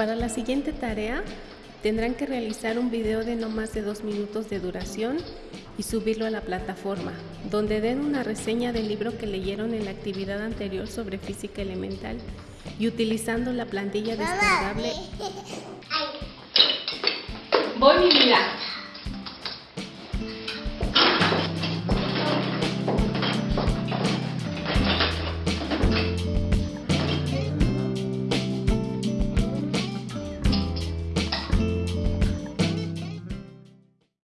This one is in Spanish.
Para la siguiente tarea tendrán que realizar un video de no más de dos minutos de duración y subirlo a la plataforma, donde den una reseña del libro que leyeron en la actividad anterior sobre física elemental y utilizando la plantilla descargable. Voy mi vida.